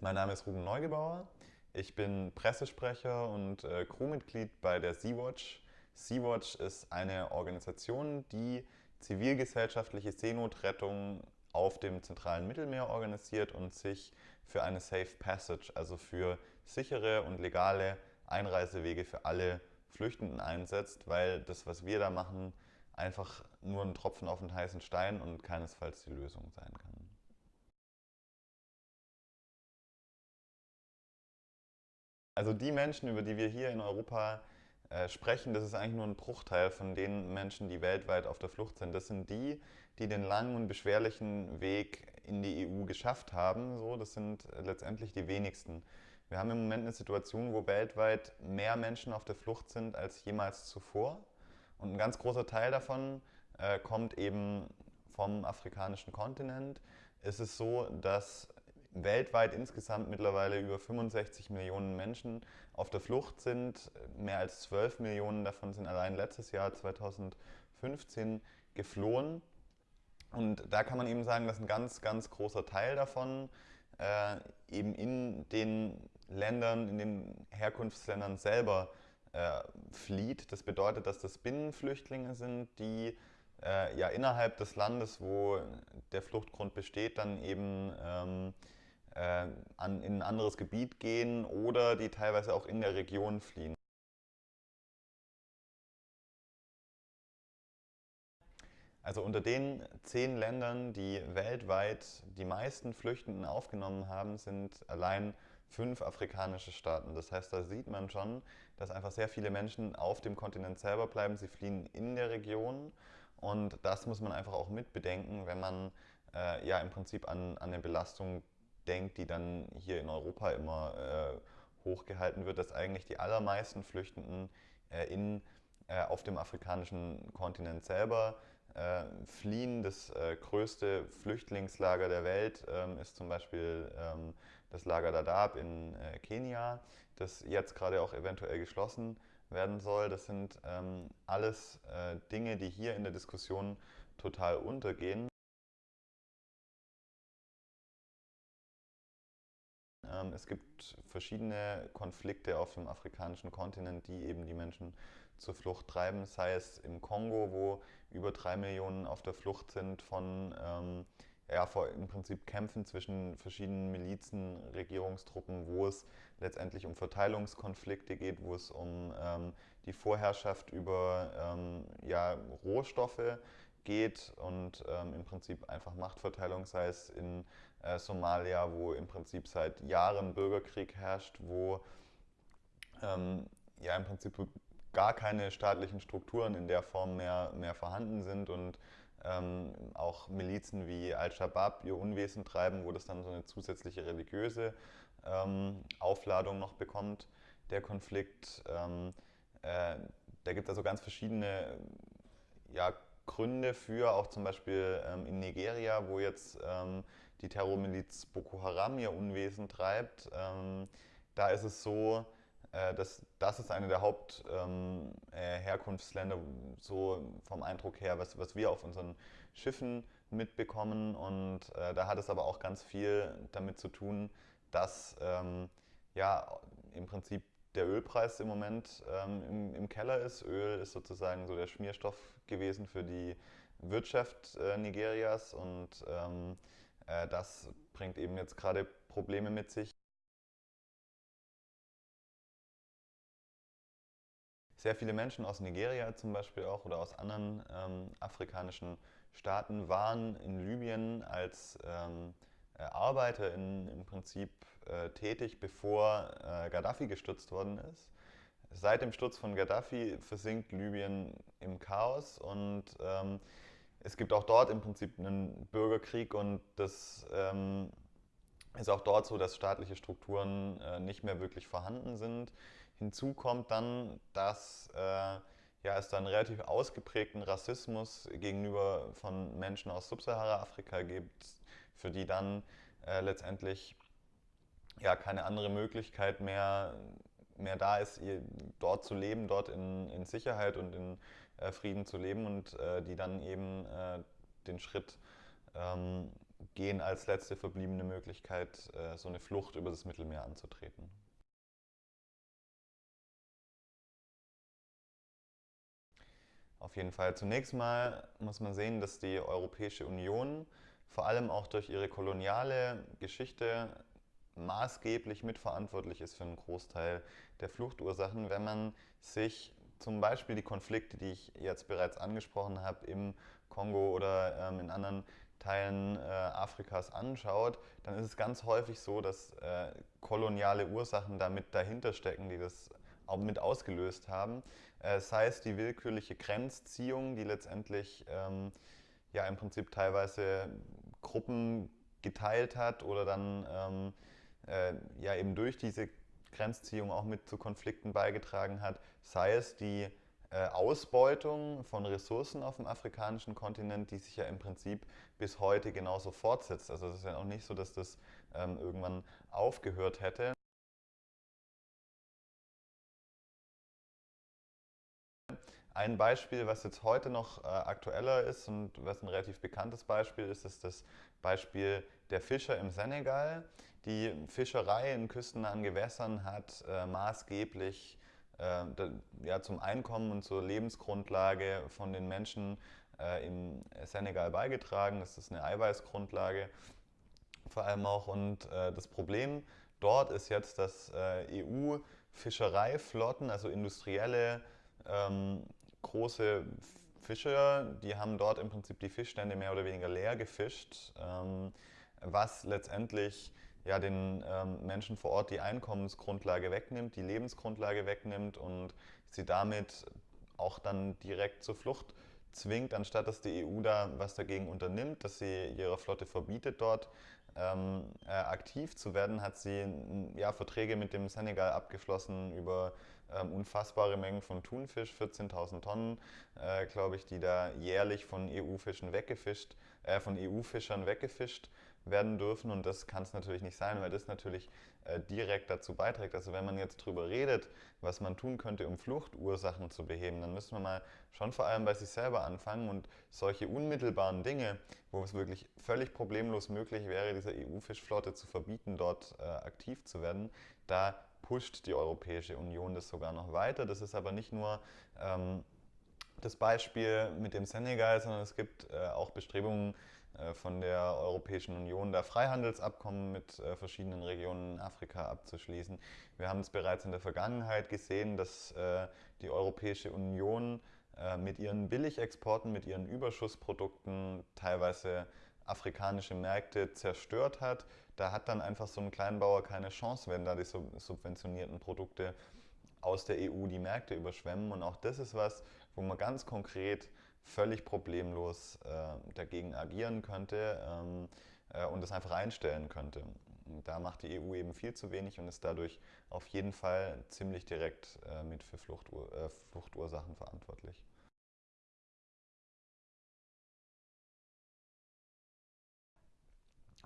Mein Name ist Ruben Neugebauer. Ich bin Pressesprecher und äh, Crewmitglied bei der Sea-Watch. Sea-Watch ist eine Organisation, die zivilgesellschaftliche Seenotrettung auf dem zentralen Mittelmeer organisiert und sich für eine Safe Passage, also für sichere und legale Einreisewege für alle Flüchtenden einsetzt, weil das, was wir da machen, einfach nur ein Tropfen auf den heißen Stein und keinesfalls die Lösung sein kann. Also die Menschen, über die wir hier in Europa äh, sprechen, das ist eigentlich nur ein Bruchteil von den Menschen, die weltweit auf der Flucht sind. Das sind die, die den langen und beschwerlichen Weg in die EU geschafft haben. So, das sind letztendlich die wenigsten. Wir haben im Moment eine Situation, wo weltweit mehr Menschen auf der Flucht sind als jemals zuvor. Und ein ganz großer Teil davon äh, kommt eben vom afrikanischen Kontinent. Es ist so, dass weltweit insgesamt mittlerweile über 65 Millionen Menschen auf der Flucht sind. Mehr als 12 Millionen davon sind allein letztes Jahr 2015 geflohen. Und da kann man eben sagen, dass ein ganz, ganz großer Teil davon äh, eben in den Ländern, in den Herkunftsländern selber äh, flieht. Das bedeutet, dass das Binnenflüchtlinge sind, die äh, ja innerhalb des Landes, wo der Fluchtgrund besteht, dann eben ähm, äh, an, in ein anderes Gebiet gehen oder die teilweise auch in der Region fliehen. Also unter den zehn Ländern, die weltweit die meisten Flüchtenden aufgenommen haben, sind allein fünf afrikanische Staaten. Das heißt, da sieht man schon, dass einfach sehr viele Menschen auf dem Kontinent selber bleiben. Sie fliehen in der Region und das muss man einfach auch mitbedenken, wenn man äh, ja im Prinzip an, an eine Belastung denkt, die dann hier in Europa immer äh, hochgehalten wird, dass eigentlich die allermeisten Flüchtenden äh, in, äh, auf dem afrikanischen Kontinent selber äh, fliehen. Das äh, größte Flüchtlingslager der Welt ähm, ist zum Beispiel ähm, das Lager Dadaab in äh, Kenia, das jetzt gerade auch eventuell geschlossen werden soll. Das sind ähm, alles Dinge, die hier in der Diskussion total untergehen. Ähm, es gibt verschiedene Konflikte auf dem afrikanischen Kontinent, die eben die Menschen zur Flucht treiben, sei es im Kongo, wo über drei Millionen auf der Flucht sind von ähm, ja, vor im Prinzip Kämpfen zwischen verschiedenen Milizen, Regierungstruppen, wo es letztendlich um Verteilungskonflikte geht, wo es um ähm, die Vorherrschaft über ähm, ja, Rohstoffe geht und ähm, im Prinzip einfach Machtverteilung, sei es in äh, Somalia, wo im Prinzip seit Jahren Bürgerkrieg herrscht, wo ähm, ja im Prinzip gar keine staatlichen Strukturen in der Form mehr, mehr vorhanden sind und ähm, auch Milizen wie Al-Shabaab ihr Unwesen treiben, wo das dann so eine zusätzliche religiöse ähm, Aufladung noch bekommt, der Konflikt. Ähm, äh, da gibt es also ganz verschiedene ja, Gründe für, auch zum Beispiel ähm, in Nigeria, wo jetzt ähm, die Terrormiliz Boko Haram ihr Unwesen treibt. Ähm, da ist es so, äh, dass das ist eine der Hauptherkunftsländer, ähm, äh, so vom Eindruck her, was, was wir auf unseren Schiffen mitbekommen. Und äh, da hat es aber auch ganz viel damit zu tun, dass ähm, ja im Prinzip der Ölpreis im Moment ähm, im, im, Keller ist. Öl ist sozusagen so der Schmierstoff gewesen für die Wirtschaft äh, Nigerias und ähm, äh, das bringt eben jetzt gerade Probleme mit sich. Sehr viele Menschen aus Nigeria zum Beispiel auch oder aus anderen ähm, afrikanischen Staaten waren in Libyen als ähm, äh, Arbeiter in, im Prinzip äh, tätig, bevor äh, Gaddafi gestürzt worden ist. Seit dem Sturz von Gaddafi versinkt Libyen im Chaos und ähm, es gibt auch dort im Prinzip einen Bürgerkrieg und das ähm, ist auch dort so, dass staatliche Strukturen äh, nicht mehr wirklich vorhanden sind. Hinzu kommt dann, dass äh, ja, es dann relativ ausgeprägten Rassismus gegenüber von Menschen aus Subsahara-Afrika gibt, für die dann äh, letztendlich ja, keine andere Möglichkeit mehr, mehr da ist, dort zu leben, dort in, in Sicherheit und in äh, Frieden zu leben und äh, die dann eben äh, den Schritt ähm, gehen als letzte verbliebene Möglichkeit, äh, so eine Flucht über das Mittelmeer anzutreten. Auf jeden Fall. Zunächst mal muss man sehen, dass die Europäische Union vor allem auch durch ihre koloniale Geschichte maßgeblich mitverantwortlich ist für einen Großteil der Fluchtursachen. Wenn man sich zum Beispiel die Konflikte, die ich jetzt bereits angesprochen habe, im Kongo oder ähm, in anderen Teilen äh, Afrikas anschaut, dann ist es ganz häufig so, dass äh, koloniale Ursachen damit dahinter stecken, die das auch mit ausgelöst haben. Äh, sei es die willkürliche Grenzziehung, die letztendlich ähm, ja im Prinzip teilweise Gruppen geteilt hat oder dann ähm, äh, ja eben durch diese Grenzziehung auch mit zu Konflikten beigetragen hat, sei es die äh, Ausbeutung von Ressourcen auf dem afrikanischen Kontinent, die sich ja im Prinzip bis heute genauso fortsetzt. Also es ist ja auch nicht so, dass das ähm, irgendwann aufgehört hätte. Ein Beispiel, was jetzt heute noch äh, aktueller ist und was ein relativ bekanntes Beispiel ist, ist das Beispiel der Fischer im Senegal. Die Fischerei in küstennahen Gewässern hat äh, maßgeblich äh, ja, zum Einkommen und zur Lebensgrundlage von den Menschen äh, im Senegal beigetragen. Das ist eine Eiweißgrundlage vor allem auch. Und äh, das Problem dort ist jetzt, dass äh, EU-Fischereiflotten, also industrielle ähm, große Fischer, die haben dort im Prinzip die Fischstände mehr oder weniger leer gefischt, ähm, was letztendlich ja, den ähm, Menschen vor Ort die Einkommensgrundlage wegnimmt, die Lebensgrundlage wegnimmt und sie damit auch dann direkt zur Flucht zwingt, anstatt dass die EU da was dagegen unternimmt, dass sie ihrer Flotte verbietet, dort ähm, äh, aktiv zu werden, hat sie ja, Verträge mit dem Senegal abgeschlossen über ähm, unfassbare Mengen von Thunfisch, 14.000 Tonnen, äh, glaube ich, die da jährlich von EU-Fischen weggefischt, äh, von EU-Fischern weggefischt werden dürfen. Und das kann es natürlich nicht sein, weil das natürlich äh, direkt dazu beiträgt. Also wenn man jetzt darüber redet, was man tun könnte, um Fluchtursachen zu beheben, dann müssen wir mal schon vor allem bei sich selber anfangen und solche unmittelbaren Dinge, wo es wirklich völlig problemlos möglich wäre, dieser EU-Fischflotte zu verbieten, dort äh, aktiv zu werden, da pusht die Europäische Union das sogar noch weiter. Das ist aber nicht nur ähm, das Beispiel mit dem Senegal, sondern es gibt äh, auch Bestrebungen von der Europäischen Union, da Freihandelsabkommen mit äh, verschiedenen Regionen in Afrika abzuschließen. Wir haben es bereits in der Vergangenheit gesehen, dass äh, die Europäische Union äh, mit ihren Billigexporten, mit ihren Überschussprodukten teilweise afrikanische Märkte zerstört hat. Da hat dann einfach so ein Kleinbauer keine Chance, wenn da die subventionierten Produkte aus der EU die Märkte überschwemmen. Und auch das ist was, wo man ganz konkret völlig problemlos äh, dagegen agieren könnte ähm, äh, und das einfach einstellen könnte. Da macht die EU eben viel zu wenig und ist dadurch auf jeden Fall ziemlich direkt äh, mit für Fluchtur äh, Fluchtursachen verantwortlich.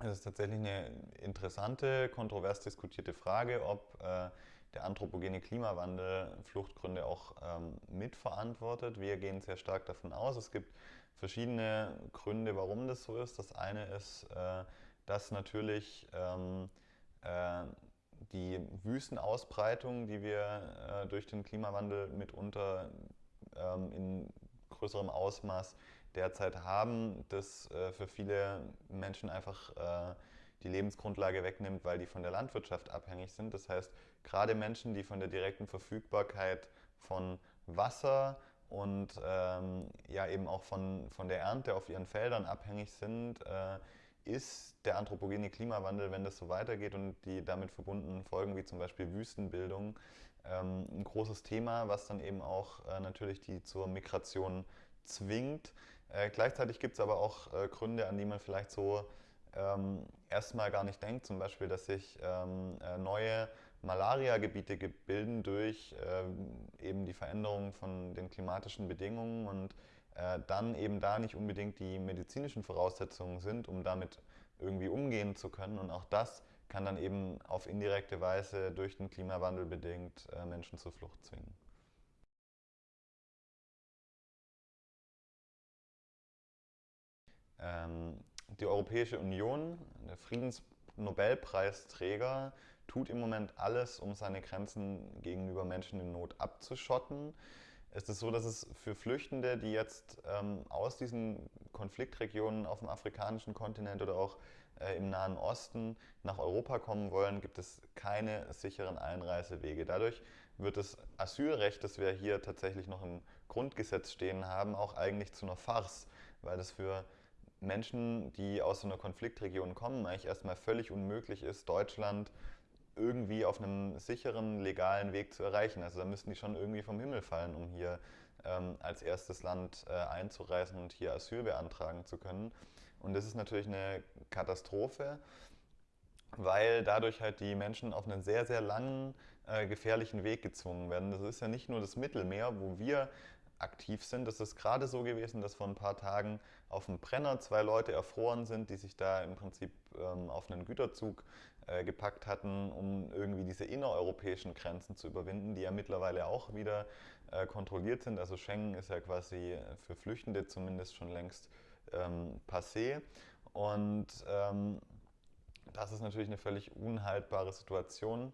Es ist tatsächlich eine interessante, kontrovers diskutierte Frage, ob äh, der anthropogene Klimawandel Fluchtgründe auch ähm, mitverantwortet. Wir gehen sehr stark davon aus. Es gibt verschiedene Gründe, warum das so ist. Das eine ist, äh, dass natürlich ähm, äh, die Wüstenausbreitung, die wir äh, durch den Klimawandel mitunter ähm, in größerem Ausmaß derzeit haben, das äh, für viele Menschen einfach äh, die Lebensgrundlage wegnimmt, weil die von der Landwirtschaft abhängig sind. Das heißt, gerade Menschen, die von der direkten Verfügbarkeit von Wasser und ähm, ja eben auch von, von der Ernte auf ihren Feldern abhängig sind, äh, ist der anthropogene Klimawandel, wenn das so weitergeht und die damit verbundenen Folgen wie zum Beispiel Wüstenbildung, ähm, ein großes Thema, was dann eben auch äh, natürlich die zur Migration zwingt. Äh, gleichzeitig gibt es aber auch äh, Gründe, an die man vielleicht so ähm, erstmal gar nicht denkt. Zum Beispiel, dass sich ähm, äh, neue Malaria-Gebiete bilden durch äh, eben die Veränderung von den klimatischen Bedingungen und äh, dann eben da nicht unbedingt die medizinischen Voraussetzungen sind, um damit irgendwie umgehen zu können. Und auch das kann dann eben auf indirekte Weise durch den Klimawandel bedingt äh, Menschen zur Flucht zwingen. Ähm, die Europäische Union, der Friedensnobelpreisträger, tut im Moment alles, um seine Grenzen gegenüber Menschen in Not abzuschotten. Es ist so, dass es für Flüchtende, die jetzt ähm, aus diesen Konfliktregionen auf dem afrikanischen Kontinent oder auch äh, im Nahen Osten nach Europa kommen wollen, gibt es keine sicheren Einreisewege. Dadurch wird das Asylrecht, das wir hier tatsächlich noch im Grundgesetz stehen haben, auch eigentlich zu einer Farce, weil das für Menschen, die aus so einer Konfliktregion kommen, eigentlich erstmal völlig unmöglich ist, Deutschland irgendwie auf einem sicheren, legalen Weg zu erreichen. Also da müssten die schon irgendwie vom Himmel fallen, um hier ähm, als erstes Land äh, einzureisen und hier Asyl beantragen zu können. Und das ist natürlich eine Katastrophe, weil dadurch halt die Menschen auf einen sehr, sehr langen, äh, gefährlichen Weg gezwungen werden. Das ist ja nicht nur das Mittelmeer, wo wir aktiv sind. Das ist gerade so gewesen, dass vor ein paar Tagen auf dem Brenner zwei Leute erfroren sind, die sich da im Prinzip ähm, auf einen Güterzug äh, gepackt hatten, um irgendwie diese innereuropäischen Grenzen zu überwinden, die ja mittlerweile auch wieder äh, kontrolliert sind. Also Schengen ist ja quasi für Flüchtende zumindest schon längst ähm, passé. Und ähm, das ist natürlich eine völlig unhaltbare Situation,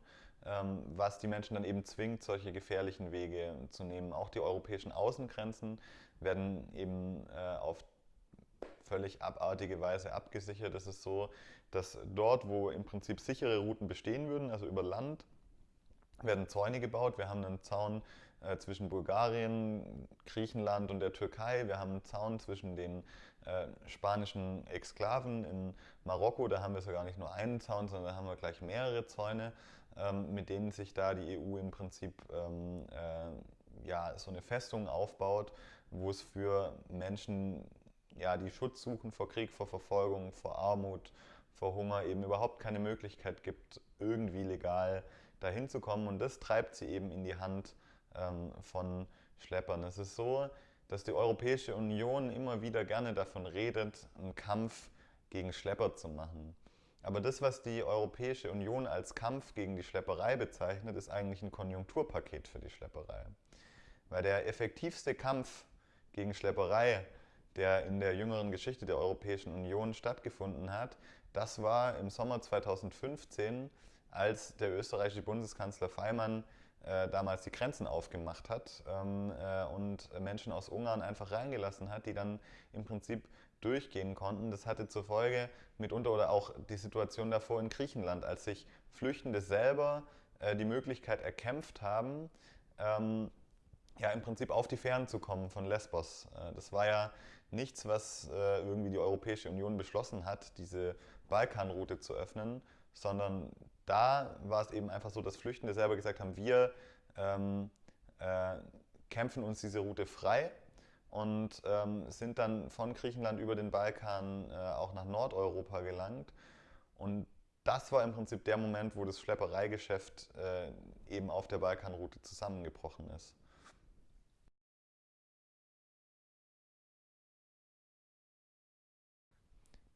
was die Menschen dann eben zwingt, solche gefährlichen Wege zu nehmen. Auch die europäischen Außengrenzen werden eben äh, auf völlig abartige Weise abgesichert. Es ist so, dass dort, wo im Prinzip sichere Routen bestehen würden, also über Land, werden Zäune gebaut. Wir haben einen Zaun äh, zwischen Bulgarien, Griechenland und der Türkei. Wir haben einen Zaun zwischen den äh, spanischen Exklaven in Marokko. Da haben wir sogar nicht nur einen Zaun, sondern da haben wir gleich mehrere Zäune, ähm, mit denen sich da die EU im Prinzip ähm, äh, ja, so eine Festung aufbaut, wo es für Menschen, ja, die Schutz suchen vor Krieg, vor Verfolgung, vor Armut, vor Hunger eben überhaupt keine Möglichkeit gibt, irgendwie legal dahin zu kommen. Und das treibt sie eben in die Hand ähm, von Schleppern. Es ist so, dass die Europäische Union immer wieder gerne davon redet, einen Kampf gegen Schlepper zu machen. Aber das, was die Europäische Union als Kampf gegen die Schlepperei bezeichnet, ist eigentlich ein Konjunkturpaket für die Schlepperei. Weil der effektivste Kampf gegen Schlepperei, der in der jüngeren Geschichte der Europäischen Union stattgefunden hat, das war im Sommer 2015, als der österreichische Bundeskanzler Feimann äh, damals die Grenzen aufgemacht hat ähm, äh, und Menschen aus Ungarn einfach reingelassen hat, die dann im Prinzip durchgehen konnten. Das hatte zur Folge mitunter oder auch die Situation davor in Griechenland, als sich Flüchtende selber äh, die Möglichkeit erkämpft haben, ähm, ja im Prinzip auf die Fähren zu kommen von Lesbos. Äh, das war ja nichts, was äh, irgendwie die Europäische Union beschlossen hat, diese Balkanroute zu öffnen, sondern da war es eben einfach so, dass Flüchtende selber gesagt haben, wir ähm, äh, kämpfen uns diese Route frei und ähm, sind dann von Griechenland über den Balkan äh, auch nach Nordeuropa gelangt. Und das war im Prinzip der Moment, wo das Schleppereigeschäft äh, eben auf der Balkanroute zusammengebrochen ist.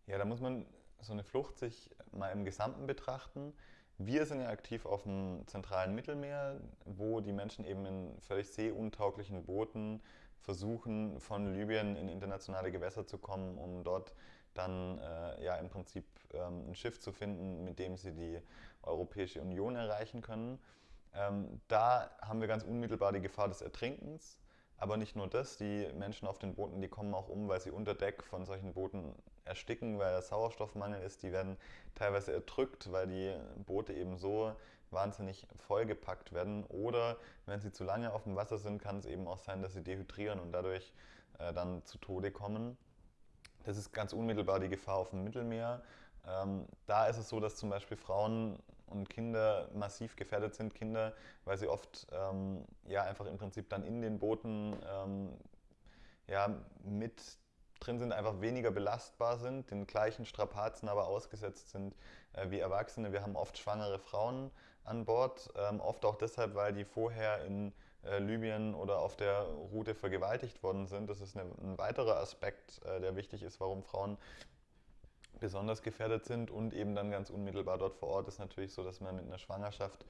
Ja, da muss man so eine Flucht sich mal im Gesamten betrachten. Wir sind ja aktiv auf dem zentralen Mittelmeer, wo die Menschen eben in völlig seeuntauglichen Booten versuchen, von Libyen in internationale Gewässer zu kommen, um dort dann äh, ja im Prinzip ähm, ein Schiff zu finden, mit dem sie die Europäische Union erreichen können. Ähm, da haben wir ganz unmittelbar die Gefahr des Ertrinkens. Aber nicht nur das, die Menschen auf den Booten, die kommen auch um, weil sie unter Deck von solchen Booten ersticken, weil der Sauerstoffmangel ist. Die werden teilweise erdrückt, weil die Boote eben so wahnsinnig vollgepackt werden. Oder wenn sie zu lange auf dem Wasser sind, kann es eben auch sein, dass sie dehydrieren und dadurch äh, dann zu Tode kommen. Das ist ganz unmittelbar die Gefahr auf dem Mittelmeer. Ähm, da ist es so, dass zum Beispiel Frauen und Kinder massiv gefährdet sind. Kinder, weil sie oft ähm, ja, einfach im Prinzip dann in den Booten ähm, ja, mit drin sind, einfach weniger belastbar sind, den gleichen Strapazen aber ausgesetzt sind äh, wie Erwachsene. Wir haben oft schwangere Frauen an Bord, ähm, oft auch deshalb, weil die vorher in äh, Libyen oder auf der Route vergewaltigt worden sind. Das ist eine, ein weiterer Aspekt, äh, der wichtig ist, warum Frauen besonders gefährdet sind und eben dann ganz unmittelbar dort vor Ort ist natürlich so, dass man mit einer Schwangerschaft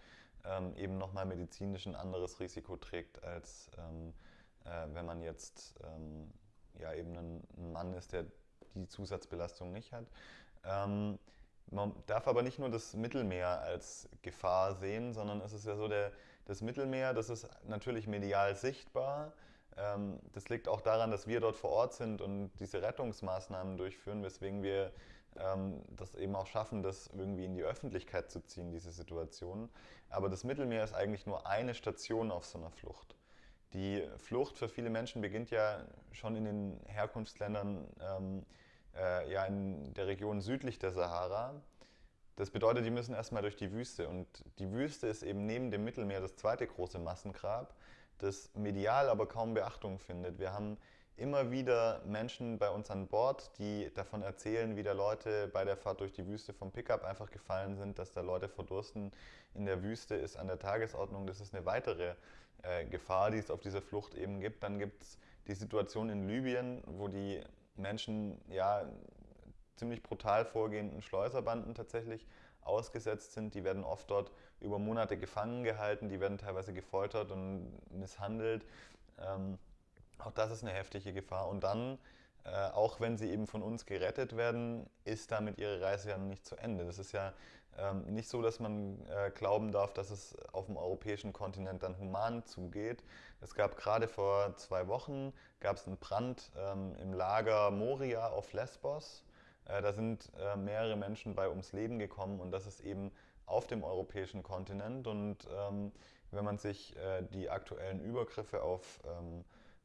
ähm, eben nochmal medizinisch ein anderes Risiko trägt, als ähm, äh, wenn man jetzt ähm, ja, eben ein, Mann ist, der die Zusatzbelastung nicht hat. Ähm, man darf aber nicht nur das Mittelmeer als Gefahr sehen, sondern es ist ja so, der, das Mittelmeer, das ist natürlich medial sichtbar. Ähm, das liegt auch daran, dass wir dort vor Ort sind und diese Rettungsmaßnahmen durchführen, weswegen wir ähm, das eben auch schaffen, das irgendwie in die Öffentlichkeit zu ziehen, diese Situation. Aber das Mittelmeer ist eigentlich nur eine Station auf so einer Flucht. Die Flucht für viele Menschen beginnt ja schon in den Herkunftsländern, ähm, äh, ja in der Region südlich der Sahara. Das bedeutet, die müssen erstmal durch die Wüste. Und die Wüste ist eben neben dem Mittelmeer das zweite große Massengrab, das medial aber kaum Beachtung findet. Wir haben immer wieder Menschen bei uns an Bord, die davon erzählen, wie da Leute bei der Fahrt durch die Wüste vom Pickup einfach gefallen sind, dass da Leute verdursten in der Wüste ist an der Tagesordnung. Das ist eine weitere äh, Gefahr, die es auf dieser Flucht eben gibt. Dann gibt es die Situation in Libyen, wo die Menschen ja ziemlich brutal vorgehenden Schleuserbanden tatsächlich ausgesetzt sind. Die werden oft dort über Monate gefangen gehalten, die werden teilweise gefoltert und misshandelt. Ähm, auch das ist eine heftige Gefahr. Und dann, äh, auch wenn sie eben von uns gerettet werden, ist damit ihre Reise ja noch nicht zu Ende. Das ist ja ähm, nicht so, dass man äh, glauben darf, dass es auf dem europäischen Kontinent dann human zugeht. Es gab gerade vor zwei Wochen gab es einen Brand ähm, im Lager Moria auf Lesbos. Äh, da sind äh, mehrere Menschen bei ums Leben gekommen und das ist eben auf dem europäischen Kontinent. Und ähm, wenn man sich äh, die aktuellen Übergriffe auf ähm,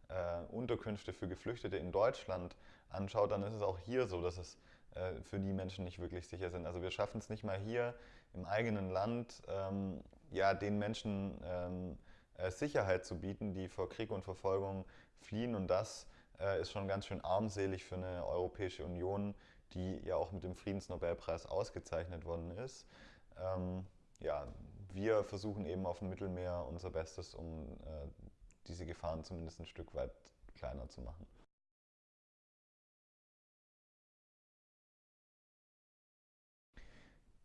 äh, Unterkünfte für Geflüchtete in Deutschland anschaut, dann ist es auch hier so, dass es äh, für die Menschen nicht wirklich sicher sind. Also wir schaffen es nicht mal hier im eigenen Land, ähm, ja, den Menschen ähm, äh, Sicherheit zu bieten, die vor Krieg und Verfolgung fliehen. Und das äh, ist schon ganz schön armselig für eine Europäische Union, die ja auch mit dem Friedensnobelpreis ausgezeichnet worden ist. Ähm, ja, wir versuchen eben auf dem Mittelmeer unser Bestes, um äh, diese Gefahren zumindest ein Stück weit kleiner zu machen.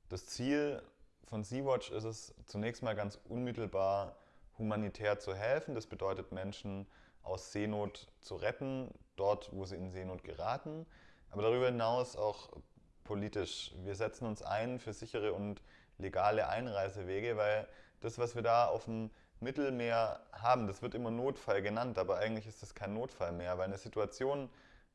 Das Ziel von Sea-Watch ist es zunächst mal ganz unmittelbar humanitär zu helfen. Das bedeutet Menschen aus Seenot zu retten, dort wo sie in Seenot geraten. Aber darüber hinaus auch politisch. Wir setzen uns ein für sichere und legale Einreisewege, weil das, was wir da auf dem Mittelmeer haben, das wird immer Notfall genannt, aber eigentlich ist das kein Notfall mehr, weil eine Situation,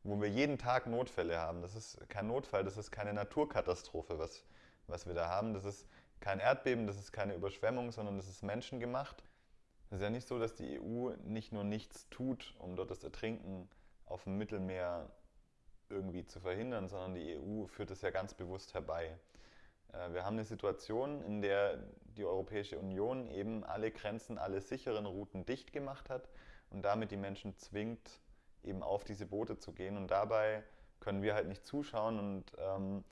wo wir jeden Tag Notfälle haben, das ist kein Notfall, das ist keine Naturkatastrophe, was, was wir da haben. Das ist kein Erdbeben, das ist keine Überschwemmung, sondern das ist menschengemacht. Es ist ja nicht so, dass die EU nicht nur nichts tut, um dort das Ertrinken auf dem Mittelmeer irgendwie zu verhindern, sondern die EU führt es ja ganz bewusst herbei. Äh, wir haben eine Situation, in der die Europäische Union eben alle Grenzen, alle sicheren Routen dicht gemacht hat und damit die Menschen zwingt, eben auf diese Boote zu gehen. Und dabei können wir halt nicht zuschauen. Und ähm,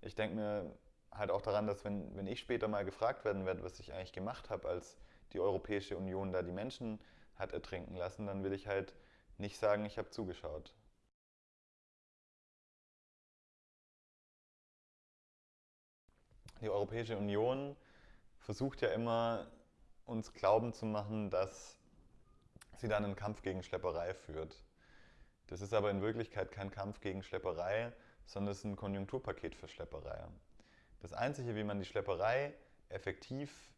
ich denke mir halt auch daran, dass wenn, wenn ich später mal gefragt werden werde, was ich eigentlich gemacht habe, als die Europäische Union da die Menschen hat ertrinken lassen, dann will ich halt nicht sagen, ich habe zugeschaut. Die Europäische Union versucht ja immer, uns glauben zu machen, dass sie dann einen Kampf gegen Schlepperei führt. Das ist aber in Wirklichkeit kein Kampf gegen Schlepperei, sondern es ist ein Konjunkturpaket für Schlepperei. Das Einzige, wie man die Schlepperei effektiv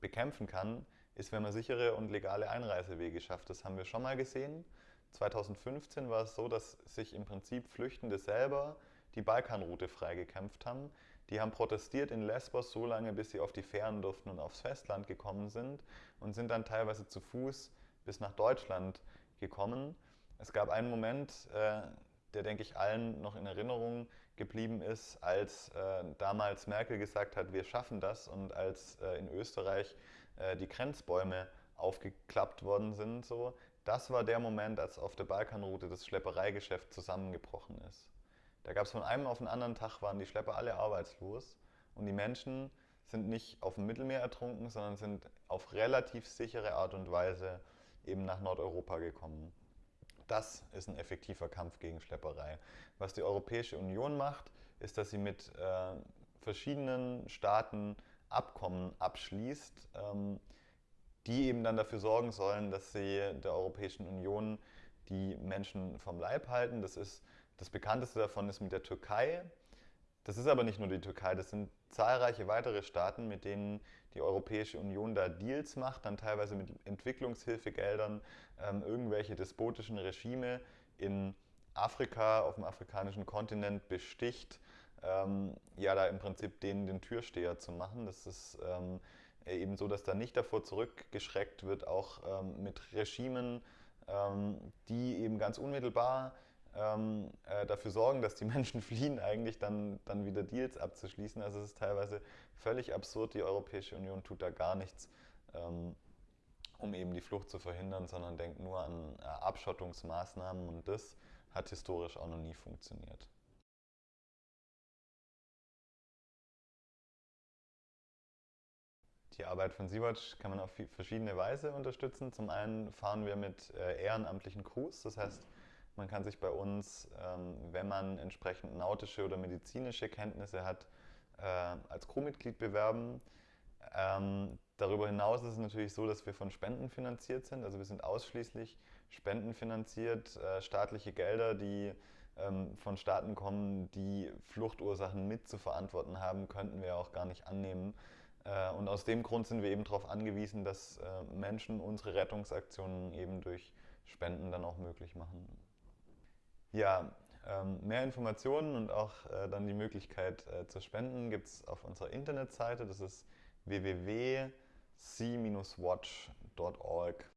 bekämpfen kann, ist, wenn man sichere und legale Einreisewege schafft. Das haben wir schon mal gesehen. 2015 war es so, dass sich im Prinzip Flüchtende selber die Balkanroute freigekämpft haben. Die haben protestiert in Lesbos so lange, bis sie auf die Fähren durften und aufs Festland gekommen sind und sind dann teilweise zu Fuß bis nach Deutschland gekommen. Es gab einen Moment, äh, der, denke ich, allen noch in Erinnerung geblieben ist, als äh, damals Merkel gesagt hat, wir schaffen das und als äh, in Österreich die Grenzbäume aufgeklappt worden sind. So. Das war der Moment, als auf der Balkanroute das Schleppereigeschäft zusammengebrochen ist. Da gab es von einem auf den anderen Tag, waren die Schlepper alle arbeitslos und die Menschen sind nicht auf dem Mittelmeer ertrunken, sondern sind auf relativ sichere Art und Weise eben nach Nordeuropa gekommen. Das ist ein effektiver Kampf gegen Schlepperei. Was die Europäische Union macht, ist, dass sie mit äh, verschiedenen Staaten Abkommen abschließt, ähm, die eben dann dafür sorgen sollen, dass sie der Europäischen Union die Menschen vom Leib halten. Das ist Das bekannteste davon ist mit der Türkei. Das ist aber nicht nur die Türkei, das sind zahlreiche weitere Staaten, mit denen die Europäische Union da Deals macht, dann teilweise mit Entwicklungshilfegeldern, ähm, irgendwelche despotischen Regime in Afrika, auf dem afrikanischen Kontinent besticht, ähm, ja, da im Prinzip denen den Türsteher zu machen. Das ist ähm, eben so, dass da nicht davor zurückgeschreckt wird, auch ähm, mit Regimen, ähm, die eben ganz unmittelbar ähm, äh, dafür sorgen, dass die Menschen fliehen, eigentlich dann, dann wieder Deals abzuschließen. Also es ist teilweise völlig absurd. Die Europäische Union tut da gar nichts, ähm, um eben die Flucht zu verhindern, sondern denkt nur an äh, Abschottungsmaßnahmen und das hat historisch auch noch nie funktioniert. Die Arbeit von Sea-Watch kann man auf verschiedene Weise unterstützen. Zum einen fahren wir mit äh, ehrenamtlichen Crews, das heißt, man kann sich bei uns, ähm, wenn man entsprechend nautische oder medizinische Kenntnisse hat, äh, als Crewmitglied bewerben. Ähm, darüber hinaus ist es natürlich so, dass wir von Spenden finanziert sind. Also wir sind ausschließlich spendenfinanziert, äh, staatliche Gelder, die ähm, von Staaten kommen, die Fluchtursachen mit zu verantworten haben, könnten wir auch gar nicht annehmen. Äh, und aus dem Grund sind wir eben darauf angewiesen, dass Menschen unsere Rettungsaktionen eben durch Spenden dann auch möglich machen. Ja, ähm, mehr Informationen und auch äh, dann die Möglichkeit äh, zu spenden gibt es auf unserer Internetseite. Das ist www.c-watch.org.